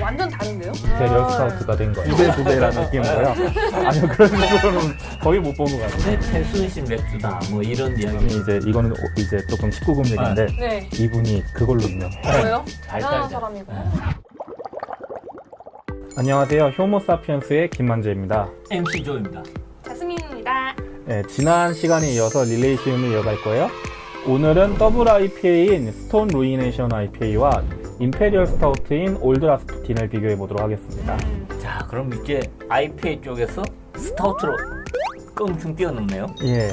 완전 다른데요? Imperial 스타우트가 된 거예요. 두배 두 배라는 느낌이고요. 아니요 그런 식으로는 거의 못 본 것 같아요. 최, 최순실 맥주다 뭐 이런 이야기 이제 이거는 이제 조금 19금 얘기인데 네. 이분이 그걸로 유명해요. 뭐예요? 잘 대단한 살자. 사람이고. 안녕하세요. 효모사피엔스의 김만재입니다. MC 조입니다 자스민입니다. 네, 지난 시간에 이어서 릴레이 시음을 이어갈 거예요. 오늘은 더블 IPA인 스톤 루이네이션 IPA와 Imperial 스타우트인 올드 라스푸틴을 비교해 보도록 하겠습니다. 자 그럼 이제 IPA 쪽에서 스타우트로 껑충 뛰어넘네요 예,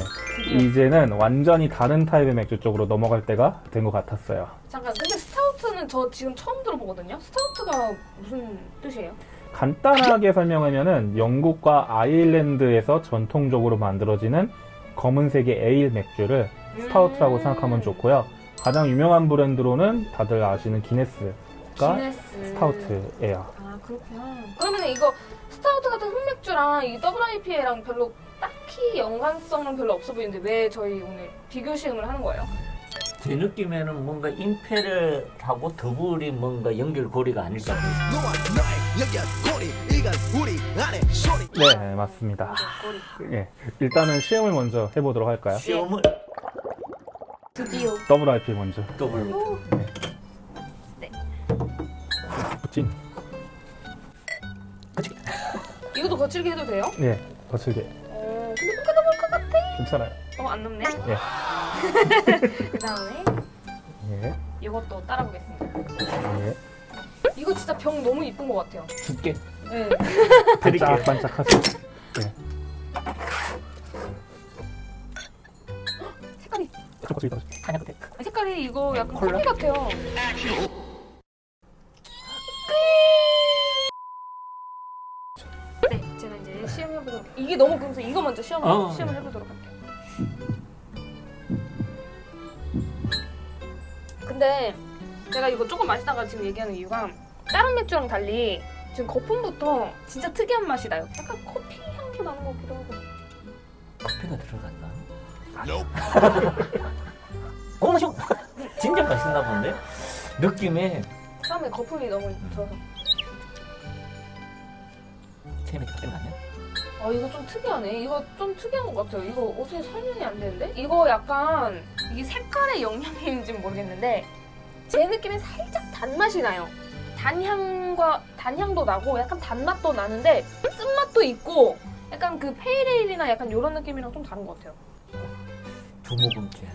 이제는 완전히 다른 타입의 맥주 쪽으로 넘어갈 때가 된 것 같았어요. 잠깐, 근데 스타우트는 저 지금 처음 들어보거든요? 스타우트가 무슨 뜻이에요? 간단하게 설명하면은 영국과 아일랜드에서 전통적으로 만들어지는 검은색의 에일 맥주를 스타우트라고 음. 생각하면 좋고요. 가장 유명한 브랜드로는 다들 아시는 기네스가 기네스. 스타우트예요. 아, 그렇구나. 그러면 이거 스타우트 같은 흑맥주랑 이 더블 IPA랑 별로 딱히 연관성은 별로 없어 보이는데 왜 저희 오늘 비교 시음을 하는 거예요? 제 느낌에는 뭔가 Imperial하고 더블이 뭔가 연결고리가 아닐까 네, 맞습니다. 예, 일단은 시음을 먼저 해보도록 할까요? 시음을 드디어. 더블 IPA 먼저. 더블로 찐. 이것도 거칠게 해도 돼요? 예, 거칠게. 어, 근데 뭔가 넘을 것 같아. 괜찮아요. 어, 안 넘네. 예. 그 다음에 예, 이것도 따라보겠습니다. 예. 이거 진짜 병 너무 이쁜 것 같아요. 줄게 네. 드릴게요 반짝반짝하죠. 예. 색깔이 거칠게. 이거 약간 콜라? 커피 같아요. 네, 제가 이제 시험해보도록 이게 너무 금서 이거 먼저 시험 어. 시험을 해보도록 할게요. 근데 제가 이거 조금 마시다가 지금 얘기하는 이유가 다른 맥주랑 달리 지금 거품부터 진짜 특이한 맛이 나요. 약간 커피 향도 나는 것 같기도 하고. 커피가 들어갔나? 어 맛있어 진짜 맛있나 본데 느낌에 처음에 거품이 너무 들어서. 체험이 된 아니야? 아 이거 좀 특이하네. 이거 좀 특이한 것 같아요. 이거 어떻게 설명이 안 되는데? 이거 약간 이게 색깔의 영향인지는 모르겠는데 제 느낌엔 살짝 단맛이 나요. 단향과 단향도 나고 약간 단맛도 나는데 쓴맛도 있고 약간 그 pale ale이나 약간 이런 느낌이랑 좀 다른 것 같아요. 두 모금째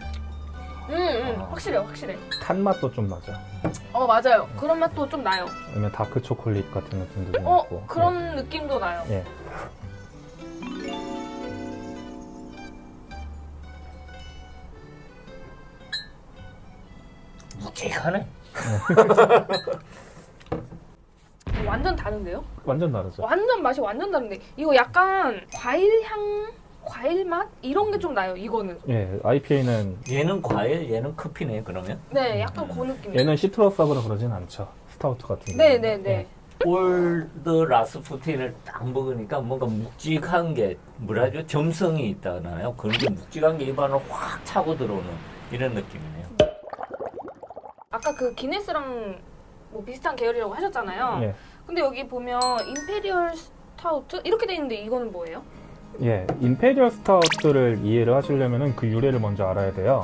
음, 음 확실해요, 확실해. 탄 맛도 좀 나죠. 어 맞아요. 그런 맛도 좀 나요. 왜냐면 다크 초콜릿 같은 느낌도 좀 어 있고. 그런 느낌도 나요. 예. 묵직하네 완전 다른데요? 완전 다르죠. 완전 맛이 완전 다른데 이거 약간 과일 향, 과일 맛 이런 게 좀 나요. 이거는. 예, IPA는 얘는 과일 얘는 커피네 그러면 네, 약간 그 느낌. 얘는 citrus하거나 그러진 않죠. 스타우트 같은 네. 네, 네. 올드 라스푸틴을 딱 먹으니까 뭔가 묵직한 게 뭐라죠 점성이 있다나요 그런 게 묵직한 게 입안을 확 차고 들어오는 이런 느낌이네요 아까 그 기네스랑 뭐 비슷한 계열이라고 하셨잖아요. 예. 근데 여기 보면 Imperial 스타우트 이렇게 돼 있는데 이거는 뭐예요? 예, Imperial 스타우트를 이해를 하시려면 그 유래를 먼저 알아야 돼요.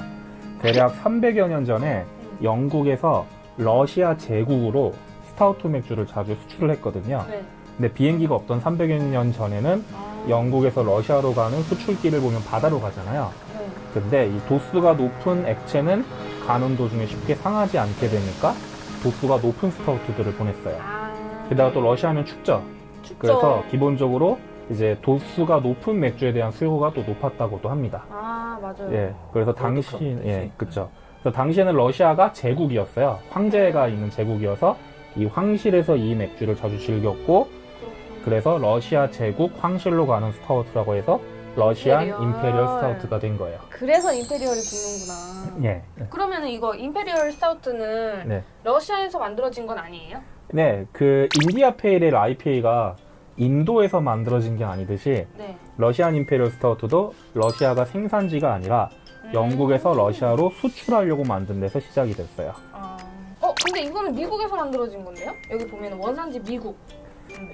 대략 300여 년 전에 영국에서 러시아 제국으로 스타우트 맥주를 자주 수출을 했거든요. 네. 근데 비행기가 없던 300여 년 전에는 아, 영국에서 러시아로 가는 수출길을 보면 바다로 가잖아요. 네. 근데 이 도수가 높은 액체는 가는 도중에 쉽게 상하지 않게 되니까 도수가 높은 스타우트들을 보냈어요. 아. 게다가 또 러시아는 춥죠. 춥죠. 그래서 기본적으로 이제 도수가 높은 맥주에 대한 수요가 또 높았다고도 합니다. 아 맞아요. 예, 그래서 당시 때지. 예, 그쵸. 그래서 당시에는 러시아가 제국이었어요. 황제가 있는 제국이어서 이 황실에서 이 맥주를 자주 즐겼고, 그렇구나. 그래서 러시아 제국 황실로 가는 스타우트라고 해서 Russian Imperial. Imperial 스타우트가 된 거예요. 그래서 Imperial이 붙는구나. 예. 그러면 이거 Imperial 스타우트는 네. 러시아에서 만들어진 건 아니에요? 네, 그 India Pale Ale IPA가 인도에서 만들어진 게 아니듯이 네. Russian Imperial 스타우트도 러시아가 생산지가 아니라 음. 영국에서 러시아로 수출하려고 만든 데서 시작이 됐어요. 아. 어 근데 이거는 미국에서 만들어진 건데요? 여기 보면 원산지 미국.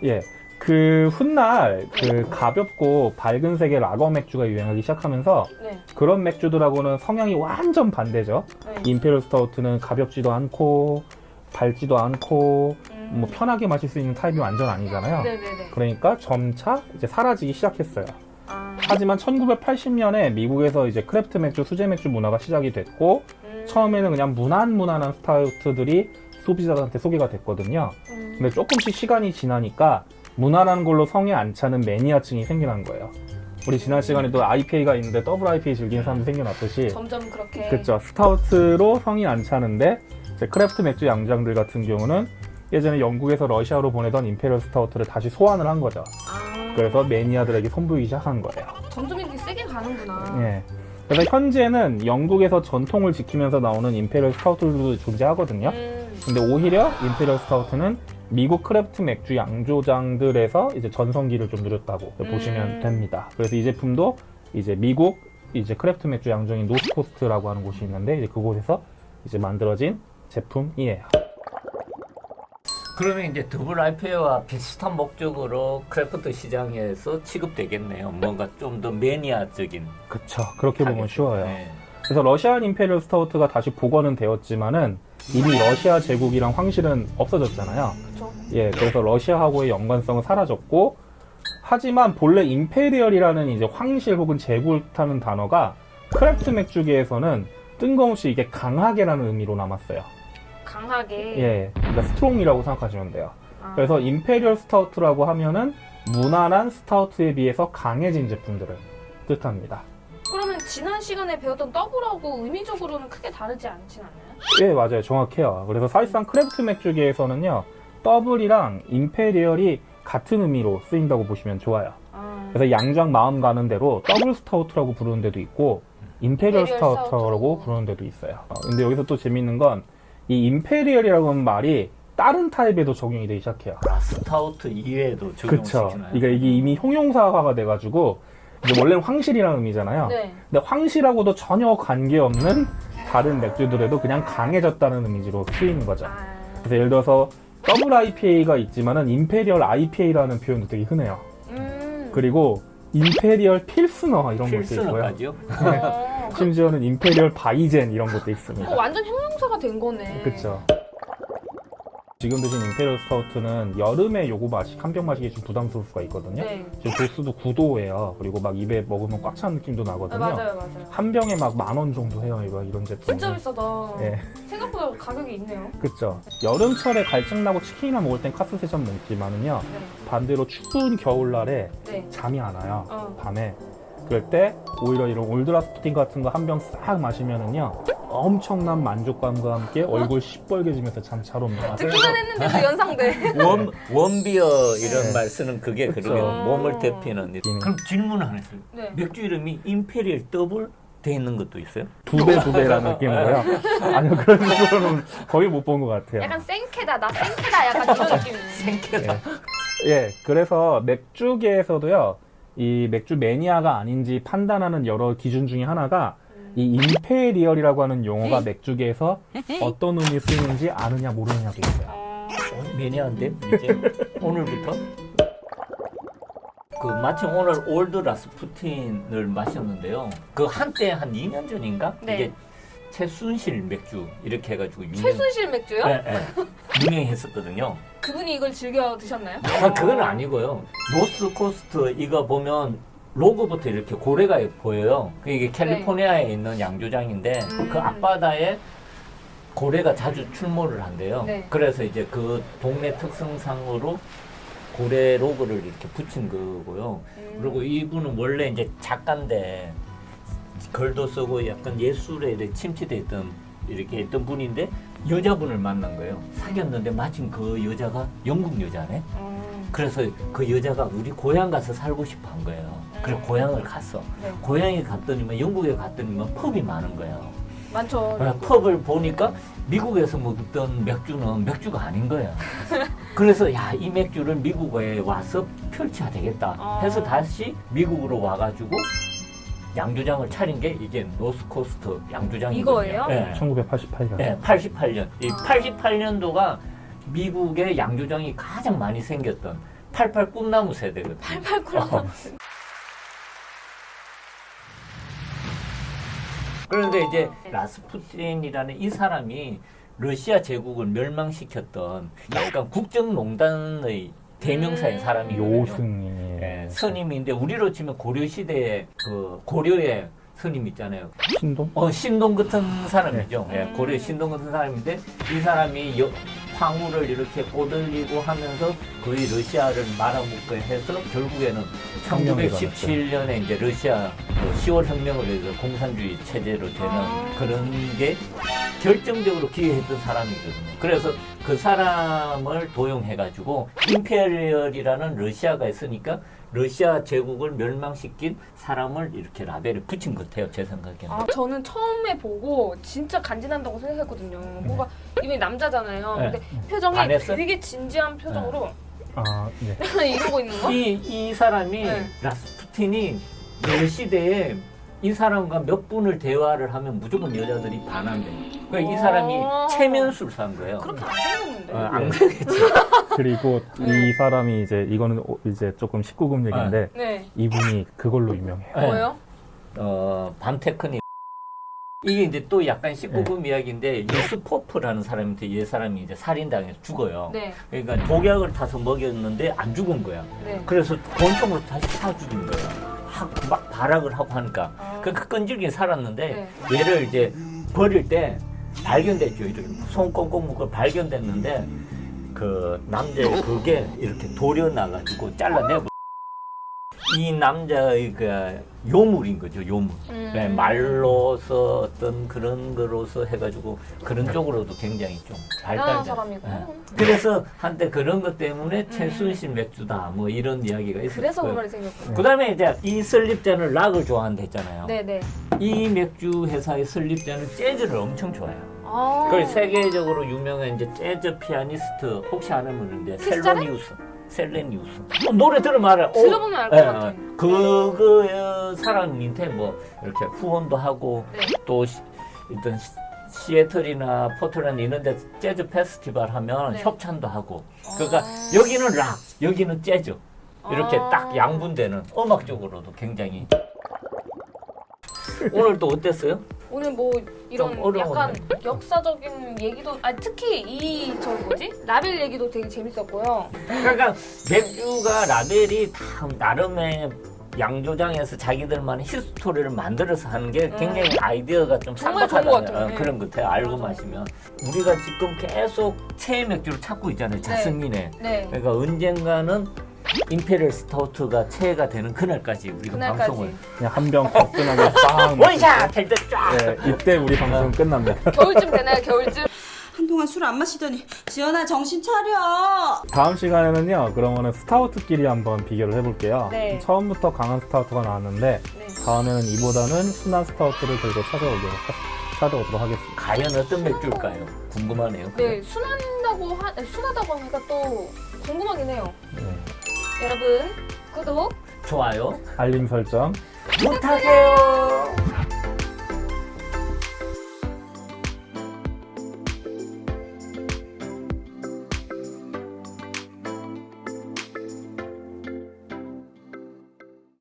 예. 그 훗날 그 가볍고 밝은 색의 라거 맥주가 유행하기 시작하면서 네. 그런 맥주들하고는 성향이 완전 반대죠. 네. imperial 스타우트는 가볍지도 않고 밝지도 않고 음. 뭐 편하게 마실 수 있는 타입이 완전 아니잖아요. 네네네. 그러니까 점차 이제 사라지기 시작했어요. 아. 하지만 1980년에 미국에서 이제 craft 맥주, 수제 맥주 문화가 시작이 됐고 음. 처음에는 그냥 무난무난한 스타우트들이 소비자들한테 소개가 됐거든요. 음. 근데 조금씩 시간이 지나니까 무난한 걸로 성에 안 차는 매니아층이 생겨난 거예요. 우리 지난 시간에도 IPA가 있는데 더블 IPA 즐기는 사람도 생겨났듯이 점점 그렇게. 그쵸 스타우트로 성이 안 차는데 이제 craft 맥주 양조장들 같은 경우는 예전에 영국에서 러시아로 보내던 imperial 스타우트를 다시 소환을 한 거죠. 아. 그래서 매니아들에게 선보이기 시작한 거예요. 점점 이렇게 세게 가는구나. 예. 그래서 현재는 영국에서 전통을 지키면서 나오는 imperial 스타우트들도 존재하거든요. 음. 근데 오히려 imperial 스타우트는 미국 craft 맥주 양조장들에서 이제 전성기를 좀 누렸다고 음. 보시면 됩니다. 그래서 이 제품도 이제 미국 이제 craft 맥주 양조장인 노스코스트라고 하는 곳이 있는데 이제 그곳에서 이제 만들어진 제품이에요. 그러면 이제 더블 IPA와 비슷한 목적으로 craft 시장에서 취급되겠네요. 뭔가 좀 더 매니아적인. 그쵸. 그렇게 보면 타겟. 쉬워요. 네. 그래서 Russian imperial 스타우트가 다시 복원은 되었지만은 이미 러시아 제국이랑 황실은 없어졌잖아요. 그쵸. 예, 그래서 러시아하고의 연관성은 사라졌고, 하지만 본래 imperial이라는 이제 황실 혹은 제국이라는 단어가 craft 맥주계에서는 뜬금없이 이게 강하게라는 의미로 남았어요. 강하게. 예, 그러니까 strong이라고 생각하시면 돼요. 아. 그래서 imperial 스타우트라고 하면은 무난한 스타우트에 비해서 강해진 제품들을 뜻합니다. 그러면 지난 시간에 배웠던 더블하고 의미적으로는 크게 다르지 않진 않나요? 예, 맞아요. 정확해요. 그래서 사실상 craft 맥주계에서는요, 더블이랑 imperial이 같은 의미로 쓰인다고 보시면 좋아요. 아. 그래서 양조장 마음 가는 대로 더블 스타우트라고 부르는 데도 있고 imperial 스타우트라고. 부르는 데도 있어요. 어, 근데 여기서 또 재밌는 건 이 imperial이라고 하는 말이 다른 타입에도 적용이 되기 시작해요. 아, 스타우트 이외에도. 적용시키나요? 그러니까 이게 이미 형용사화가 돼가지고 이제 원래는 황실이라는 의미잖아요. 네. 근데 황실하고도 전혀 관계없는 다른 맥주들에도 그냥 강해졌다는 의미로 쓰이는 거죠. 아. 그래서 예를 들어서 더블 IPA가 있지만은 imperial IPA라는 표현도 되게 흔해요. 음. 그리고 imperial 필스너 이런 것도 있고요. 심지어는 imperial 바이젠 이런 것도 있습니다. 어, 완전 형용사가 된 거네. 그렇죠. 지금 드신 imperial 스타우트는 여름에 요거 마시 한 병 마시기 좀 부담스러울 수가 있거든요. 네. 지금 도수도 9도예요. 그리고 막 입에 먹으면 꽉 찬 느낌도 아, 나거든요. 맞아요, 맞아요. 한 병에 막 만 원 정도 해요. 이거 이런 제품. 진짜 비싸다. 예, 생각보다 가격이 있네요. 그렇죠. 여름철에 갈증 나고 치킨이나 먹을 땐 카스 세점 먹지만은요. 네. 반대로 추운 겨울날에 네. 잠이 안 와요. 어. 밤에. 그럴 때 오히려 이런 올드 라스푸틴 같은 거 한 병 싹 마시면은요 엄청난 만족감과 함께 얼굴 시뻘개지면서 잠 잘 옵니다. 듣기만 했는데도 연상돼. 원, one beer 이런 네. 말 쓰는 그게 그쵸. 그러면 몸을 데피는 음. 그럼 질문 하나 있어요 네. 맥주 이름이 imperial 더블 돼 있는 것도 있어요? 두 배 두 배라는 느낌으로요. 아니요 그런 식으로는 거의 못 본 것 같아요. 약간 생캐다, 나 생캐다 약간 이런 느낌이네. 생캐다 예. 예, 그래서 맥주계에서도요, 이 맥주 매니아가 아닌지 판단하는 여러 기준 중에 하나가 이 임페리얼이라고 하는 용어가 맥주계에서 어떤 의미 쓰이는지 아느냐 모르느냐도 있어요. 어, 어, 매니아인데 이제 오늘부터 그 마침 오늘 올드 라스푸틴을 마셨는데요. 그 한때 한 2년 전인가 네. 이게 최순실 맥주 이렇게 해가지고 유명 최순실 맥주요? 네, 네. 유명했었거든요. 그분이 이걸 즐겨 드셨나요? 아, 그건 아니고요. 노스 코스트 이거 보면 로고부터 이렇게 고래가 보여요. 그 이게 캘리포니아에 있는 양조장인데 네. 음. 그 앞바다에 고래가 자주 출몰을 한대요. 네. 그래서 이제 그 동네 특성상으로 고래 로고를 이렇게 붙인 거고요. 음. 그리고 이분은 원래 이제 작가인데 글도 쓰고 약간 예술에 침체돼 있던 이렇게 있던 분인데 여자분을 만난 거예요. 사귀었는데 마침 그 여자가 영국 여자네. 음. 그래서 그 여자가 우리 고향 가서 살고 싶어 한 거예요. 그래서 고향을 갔어. 네. 고향에 갔더니만 영국에 갔더니만 펍이 많은 거예요. 많죠. 아, 펍을 보니까 미국에서 먹던 맥주는 맥주가 아닌 거야. 그래서 야 이 맥주를 미국에 와서 펼쳐야 되겠다. 아. 해서 다시 미국으로 와가지고 양조장을 차린 게 이게 노스코스트 양조장이거든요. 이거예요? 네. 1988년. 네, 88년. 이 88년도가 미국의 양조장이 가장 많이 생겼던 88 꿈나무 세대거든요. 88쿨. 어. 그런데 이제 라스푸틴이라는 이 사람이 러시아 제국을 멸망시켰던 약간 국정농단의 대명사인 음. 사람이거든요. 요승이. 예, 선임인데 우리로 치면 고려 시대의 그 고려의 선임 있잖아요. 신동? 어 신동 같은 사람이죠. 네. 예, 고려 신동 같은 사람인데 이 사람이 여- 황후를 이렇게 꼬들리고 하면서 거의 러시아를 말아먹고 해서 결국에는 혁명이 1917년에 이제 러시아 그 10월 혁명을 해서 공산주의 체제로 되는 아. 그런 게 결정적으로 기여했던 사람이거든요. 그래서 그 사람을 도용해가지고 임페리얼이라는 러시아가 있으니까 러시아 제국을 멸망시킨 사람을 이렇게 라벨을 붙인 것 같아요. 제 생각에는. 아, 저는 처음에 보고 진짜 간지난다고 생각했거든요. 뭔가 이분이 남자잖아요. 네. 근데 표정이 반했어요? 되게 진지한 표정으로 아, 네. 이러고 있는 거? 이, 이 사람이 네. 라스푸틴이 그 시대에 이 사람과 몇 분을 대화를 하면 무조건 여자들이 반한대. 그러니까 이 사람이 오. 체면술사인 거예요. 그렇게 안 생겼는데. 어, 안 그러겠지. 그리고 네. 이 사람이 이제 이거는 오- 이제 조금 19금 얘기인데 네. 이분이 그걸로 유명해요. 네. 뭐예요? 어, 반테크닉. 이게 이제 또 약간 19금 이야기인데 유스포프라는 사람한테 이 사람이 이제 살인당해서 죽어요. 네. 그러니까 독약을 타서 먹였는데 안 죽은 거야. 네. 그래서 권총으로 다시 사 죽인 거야. 하- 막 발악을 하고 하니까. 아. 그 끈질기게 살았는데 얘를 이제 버릴 때 발견됐죠. 이렇게 손 꽁꽁 묶어 발견됐는데 그 남자의 그게 이렇게 돌려 나가지고 잘라내고 이 남자의 그 요물인 거죠. 요물. 음. 네, 말로서 어떤 그런 거로서 해가지고 그런 쪽으로도 굉장히 좀 대단한 발달된. 사람이고. 네. 그래서 한때 그런 것 때문에 최순실 맥주다 뭐 이런 이야기가 있었어요. 그래서 그 말이 생겼구나. 그다음에 이제 이 설립자는 락을 좋아한다 했잖아요. 네네. 이 맥주 회사의 설립자는 재즈를 엄청 좋아해요. 아. 그 세계적으로 유명한 이제 재즈 피아니스트 혹시 아는 크리스탈에? 셀로니우스. 셀레니우스. 어, 노래 들으면 알아요. 어, 들어보면 알것 예, 같아. 예. 그거 사람한테 뭐 이렇게 후원도 하고 네. 또 시, 시- 시애틀이나 포틀랜드 이런 데 재즈 페스티벌 하면 네. 협찬도 하고 그러니까 아. 여기는 락, 여기는 재즈 이렇게 아. 딱 양분되는 음악적으로도 굉장히 오늘 또 어땠어요? 오늘 뭐 이런 좀. 약간 역사적인 얘기도 아 특히 이 저 뭐지 라벨 얘기도 되게 재밌었고요. 그러니까 맥주가 라벨이 다 나름의 양조장에서 자기들만의 히스토리를 만들어서 하는 게 굉장히 아이디어가 좀 음. 정말 좋은 쌍박하다 것 같아요. 네. 그런 것 같아요. 알고 맞아. 마시면 우리가 지금 계속 체의 맥주를 찾고 있잖아요. 자승민의 네. 그러니까 언젠가는 imperial 스타우트가 체가 되는 그날까지 우리가 그날까지. 방송을 그냥 한 병 거뜬하게 빵. 원샷 할때 쫙. 네, 이때 우리 방송 끝납니다. 겨울쯤 되나요? 겨울쯤? 한동안 술 안 마시더니 지연아 정신 차려 다음 시간에는요, 그러면은 스타우트끼리 한번 비교를 해볼게요. 네. 처음부터 강한 스타우트가 나왔는데, 네. 다음에는 이보다는 순한 스타우트를 들고 찾아오도록, 하- 찾아오도록 하겠습니다. 과연 어떤 맥주일까요? 궁금하네요. 네 순한다고 하 순하다고 하니까 또 궁금하긴 해요. 네. 여러분 구독 좋아요. 알림 설정. 부탁해요.